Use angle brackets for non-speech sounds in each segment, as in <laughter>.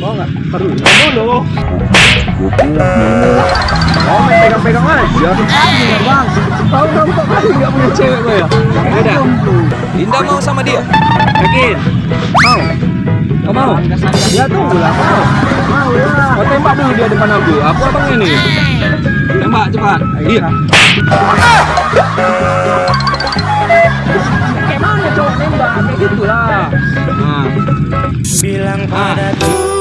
Mau nggak? Perlu. Dulu. Oh, main pegang-pegang aja. Bang, tahu dong kok kali nggak punya cewek gue ya? Beda. Dinda mau sama dia? Yakin? Mau? Gak mau? Ya tunggu lah, mau. Mau lah. Oh, tembak dulu dia depan aku. Aku abang ini. Tembak cepat. Iya. Kayak mana cowok nembak? Kayak gitulah. Bilang pada Tuhanmu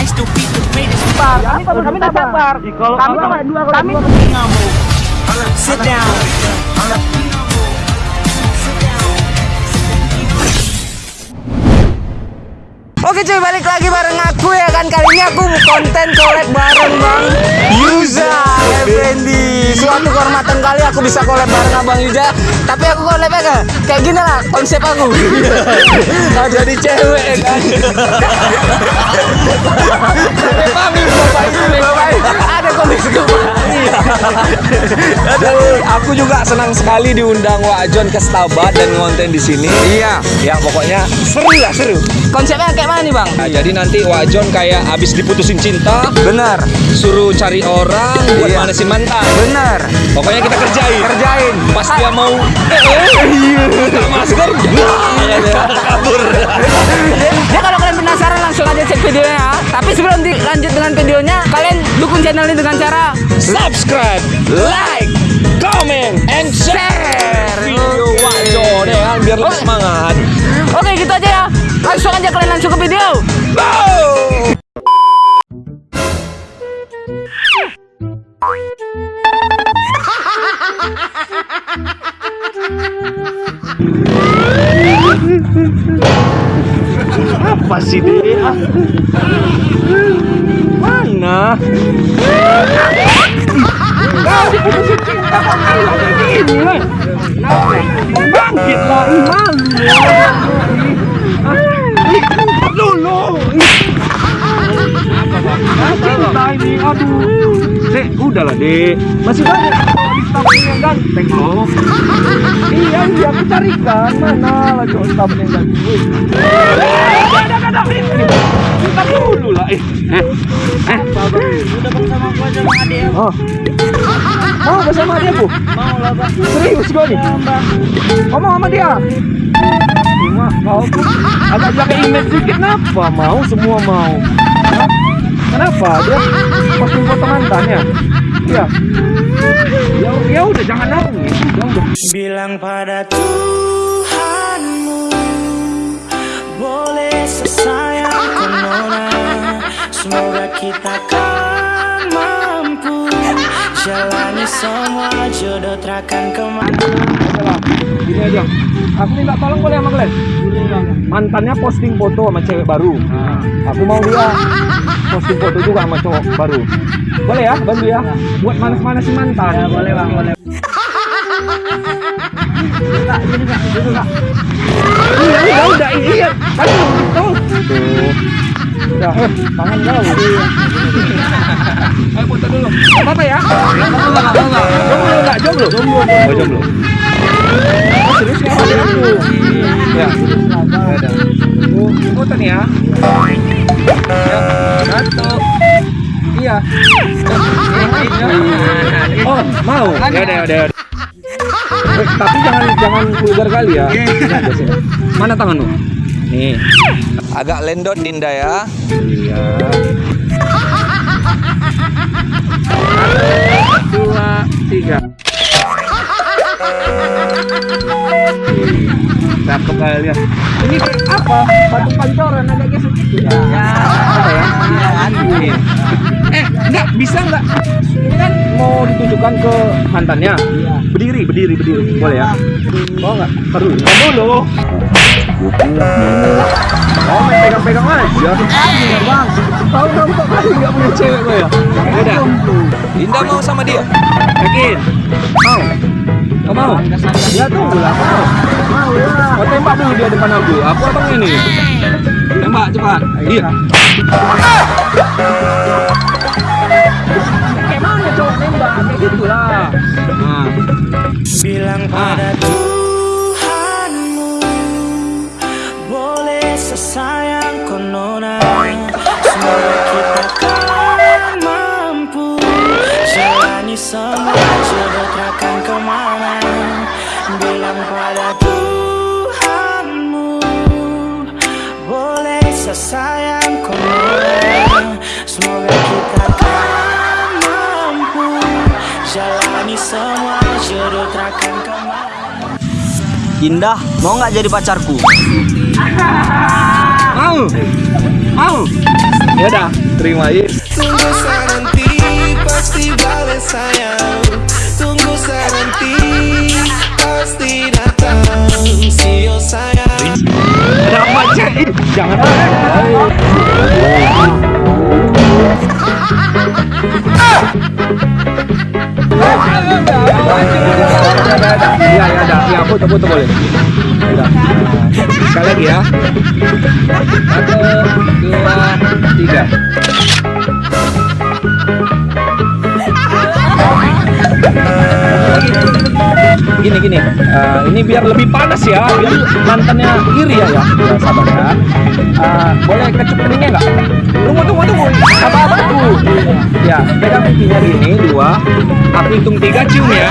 I still be the greatest. Kami kami kami tak sabar. Kami tuh dua kami Sit down. Oke cuy, balik lagi bareng aku ya kan Kali ini aku konten collab bareng Bang. Yuza Effendi Suatu kehormatan kali aku bisa collab bareng Abang Yuza. Tapi aku collabnya kayak, kayak gini lah konsep aku. Nah <laughs> jadi cewek ya kan Pamit bapak ini bapak ini. Ada komik <laughs> Aduh, aku juga senang sekali diundang Wak John ke Stabat dan ngonten di sini. Iya, ya pokoknya seru lah seru. Konsepnya kayak mana nih Bang? Nah, jadi nanti Wak John kayak abis diputusin cinta, Benar suruh cari orang buat Iya. manasin mantan. Benar Pokoknya kita kerjain. Kerjain Pas dia mau eh, masker, wah, kabur. Ya kalau kalian penasaran langsung aja cek videonya ya. Tapi sebelum dilanjut dengan videonya, kalian dukung channel ini dengan cara Subscribe, like, comment, and share video Wak John ya kan biar lebih semangat. Oke gitu aja ya. Langsung aja kalian langsung ke video. Apa sih dia? Aduh. Dek, udahlah dek. Masih banyak cowok di staf ini yang ganteng loh. Iya, iya, aku carikan. Mana lah cowok staf yang ganteng. Bersama. Oh. Mau bersama dia, Bu? Mau lah. Serius kau nih? Ngomong sama dia. Cuma kau tuh agak jaga image dikit kenapa? Mau semua mau. Kenapa? Dia posting foto mantannya. Iya. Ya, ya udah jangan nangis. Ya. Bilang pada Tuhanmu Boleh sesayang Semoga kita kan mampu Jalani semua jodoh takkan ke mana gini aja. Aku minta tolong boleh sama kalian? Mantannya posting foto sama cewek baru. Aku mau dia posting foto juga sama cowok baru. Boleh ya, bantu ya. Buat manas-manasin mantan. Ya, boleh bang, boleh. Iya, udah, udah, iya. Aduh, tuh. Eh, tangan jauh. Ayo foto dulu. Gak apa-apa ya? Jomblo enggak? Jomblo? Jomblo. Oh, jomblo. Oh, serius ya? Ada aku. Ya. Ada. Oh, foto nih ya. Ya, satu. Iya. Oh, mau? Ya udah, ya udah. ya udah. Eh, tapi jangan jangan vulgar kali ya. Nah, sini. Mana tanganmu? Nih. Agak lendot Dinda ya. Iya. Dua, tiga. Cakep kalian. Ini apa? Batu pancoran agak geser gitu ya. Ya. Apa ya? Iya. Eh, enggak bisa enggak? Ini kan mau ditunjukkan ke mantannya. Berdiri, berdiri, berdiri. Boleh ya? Mau enggak? Dulu. Taruh dulu. Oh, main pegang-pegang aja. Bang, tahu kamu kok kali nggak punya cewek gue ya? Beda. Indah mau sama dia? Yakin? Mau? Kau mau? Ya tunggu lah, mau. Mau ya. Kau tembak dulu dia depan aku. Aku abang ini. Tembak cepat. Iya. Kayak mana cowok nembak? Kayak gitulah. Nah. Bilang pada Tuhanmu Boleh sesayang konona Semoga kita kan mampu Jalani semua Jalani semua jodoh takkan ke mana Indah, mau nggak jadi pacarku? Mau? Mau? Ya udah, terima ya. Tunggu nanti pasti balik sayang Tunggu nanti pasti datang you sayang Ada apa cek? Jangan. Iya, ya ada. Ya, foto foto boleh. Sekali lagi ya. Satu, dua, tiga. Gini gini, Eh, ini biar lebih panas ya, biar mantannya iri ya ya. Ya, sabar ya. Eh, boleh kecup keningnya nggak? Tunggu tunggu tunggu. Apa apa tuh? Ya, pegang pipinya gini dua. Aku hitung tiga cium ya.